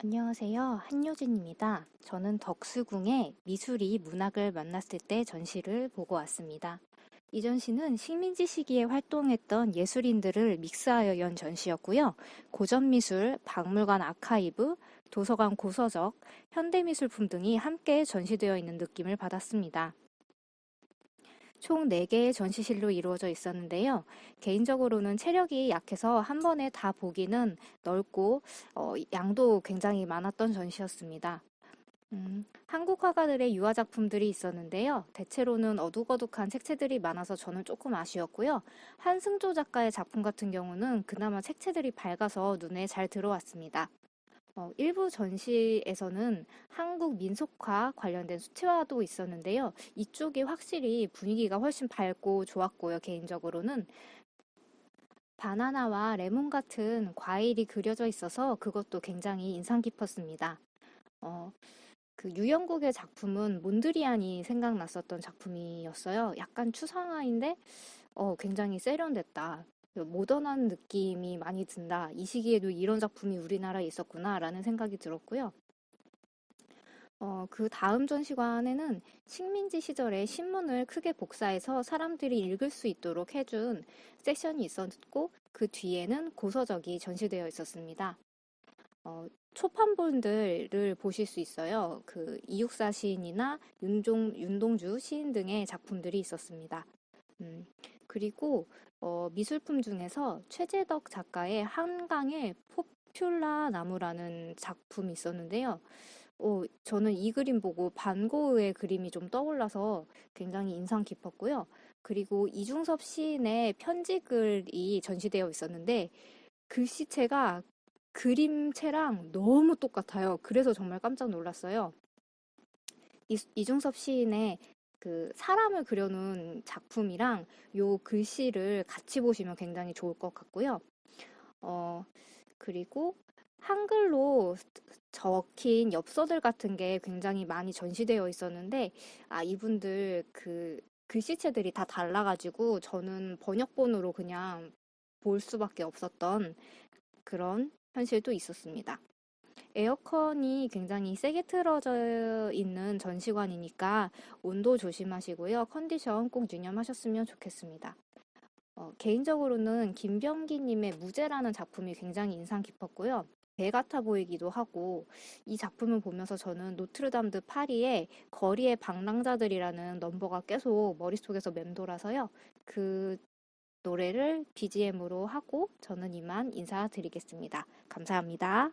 안녕하세요. 한효진입니다. 저는 덕수궁의 미술이 문학을 만났을 때 전시를 보고 왔습니다. 이 전시는 식민지 시기에 활동했던 예술인들을 믹스하여 연 전시였고요. 고전미술, 박물관 아카이브, 도서관 고서적, 현대미술품 등이 함께 전시되어 있는 느낌을 받았습니다. 총 4개의 전시실로 이루어져 있었는데요. 개인적으로는 체력이 약해서 한 번에 다 보기는 넓고 어, 양도 굉장히 많았던 전시였습니다. 음, 한국 화가들의 유화 작품들이 있었는데요. 대체로는 어둑어둑한 책체들이 많아서 저는 조금 아쉬웠고요. 한승조 작가의 작품 같은 경우는 그나마 책체들이 밝아서 눈에 잘 들어왔습니다. 어, 일부 전시에서는 한국 민속화 관련된 수채화도 있었는데요. 이쪽이 확실히 분위기가 훨씬 밝고 좋았고요. 개인적으로는 바나나와 레몬 같은 과일이 그려져 있어서 그것도 굉장히 인상 깊었습니다. 어, 그 유영국의 작품은 몬드리안이 생각났었던 작품이었어요. 약간 추상화인데 어, 굉장히 세련됐다. 그 모던한 느낌이 많이 든다. 이 시기에도 이런 작품이 우리나라에 있었구나라는 생각이 들었고요. 어, 그 다음 전시관에는 식민지 시절에 신문을 크게 복사해서 사람들이 읽을 수 있도록 해준 섹션이 있었고, 그 뒤에는 고서적이 전시되어 있었습니다. 어, 초판본들을 보실 수 있어요. 그 이육사 시인이나 윤종, 윤동주 시인 등의 작품들이 있었습니다. 음, 그리고 어, 미술품 중에서 최재덕 작가의 한강의 포퓰라 나무라는 작품이 있었는데요. 어, 저는 이 그림 보고 반고흐의 그림이 좀 떠올라서 굉장히 인상 깊었고요. 그리고 이중섭 시인의 편지글이 전시되어 있었는데 글씨체가 그림체랑 너무 똑같아요. 그래서 정말 깜짝 놀랐어요. 이, 이중섭 시인의 그 사람을 그려놓은 작품이랑 요 글씨를 같이 보시면 굉장히 좋을 것 같고요. 어, 그리고 한글로 적힌 엽서들 같은 게 굉장히 많이 전시되어 있었는데, 아, 이분들 그 글씨체들이 다 달라가지고 저는 번역본으로 그냥 볼 수밖에 없었던 그런 현실도 있었습니다. 에어컨이 굉장히 세게 틀어져 있는 전시관이니까 온도 조심하시고요. 컨디션 꼭 유념하셨으면 좋겠습니다. 어, 개인적으로는 김병기님의 무제라는 작품이 굉장히 인상 깊었고요. 배 같아 보이기도 하고 이 작품을 보면서 저는 노트르담 드 파리의 거리의 방랑자들이라는 넘버가 계속 머릿속에서 맴돌아서요. 그 노래를 BGM으로 하고 저는 이만 인사드리겠습니다. 감사합니다.